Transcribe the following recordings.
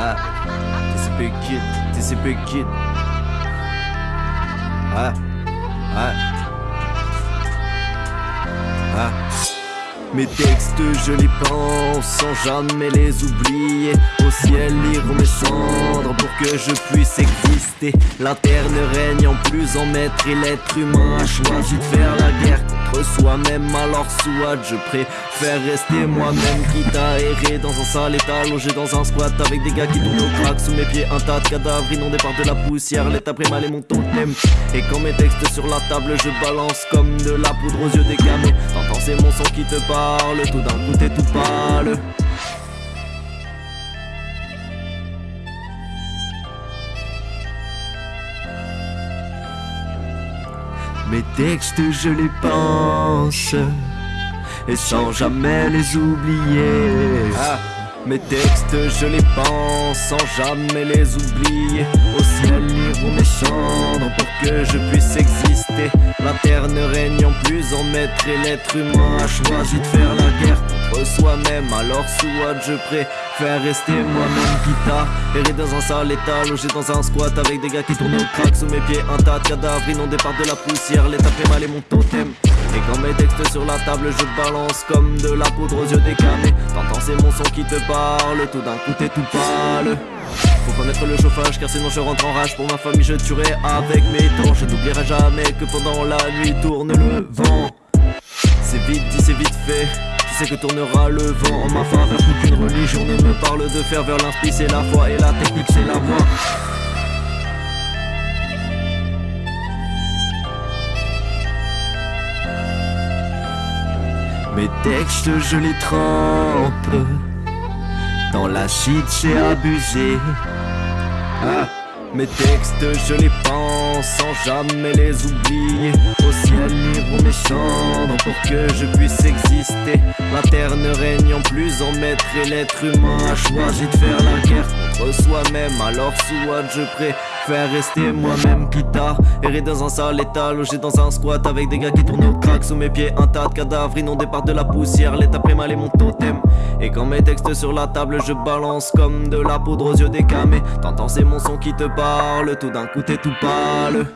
TCP Kid, TCP. Ah, ah. Ah. Mes textes, je les pense sans jamais les oublier. Au ciel, lire mes cendres pour que je puisse exister. L'interne règne en plus en maître et l'être humain a choisi de faire la guerre soi-même. Alors soit je préfère rester moi-même. Quitte à errer dans un sale état logé dans un squat avec des gars qui tournent au crack. Sous mes pieds un tas de cadavres inondés par de la poussière. L'état mal et mon totem. Et quand mes textes sur la table je balance comme de la poudre aux yeux des gamins. T'entends c'est mon son qui te parle. Tout d'un coup t'es tout pâle Mes textes je les pense Et sans jamais les oublier ah. Mes textes je les pense sans jamais les oublier. Au ciel liront mes cendres pour que je puisse exister. L'interne règne en plus en maître et l'être humain a choisi de faire la guerre soi-même. Alors soit je préfère rester moi-même guitare Errer dans un sale état, logé dans un squat avec des gars qui tournent au crack Sous mes pieds. Un tas de cadavres inondés par de la poussière. L'état fait mal et mon totem et quand mes textes sur la table je balance comme de la poudre aux yeux décamés T'entends c'est mon son qui te parle, tout d'un coup t'es tout pâle. Faut connaître le chauffage car sinon je rentre en rage. Pour ma famille je tuerai avec mes temps Je n'oublierai jamais que pendant la nuit tourne le vent. C'est vite dit c'est vite fait. Tu sais que tournera le vent en ma faveur. Toute une religion ne me parle de faire vers l'inspi c'est la foi Et la technique c'est la voix Mes textes je les trempe. Dans l'acide j'ai abusé. Ah, Mes textes je les pense sans jamais les oublier. Au ciel liront mes cendres pour que je puisse exister. L'interne règne en plus en maître et l'être humain a choisi de faire la guerre Alors soit je prie Faire rester moi-même guitare. Errer dans un sale état, logé dans un squat Avec des gars qui tournent au crack sous mes pieds. Un tas de cadavres inondés par de la poussière. L'état mal est mon totem. Et quand mes textes sur la table je balance Comme de la poudre aux yeux des camés. T'entends c'est mon son qui te parle. Tout d'un coup t'es tout pâle.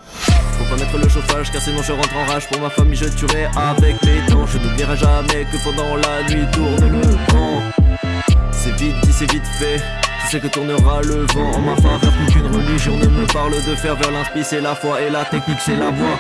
Faut pas mettre le chauffage car sinon je rentre en rage. Pour ma famille je tuerai avec mes dents. Je n'oublierai jamais que pendant la nuit tourne le vent C'est vite dit c'est vite fait. Tu sais que tournera le vent en ma faveur. Qu'une religion ne me parle de faire vers l'inspi C'est la foi et la technique c'est la voix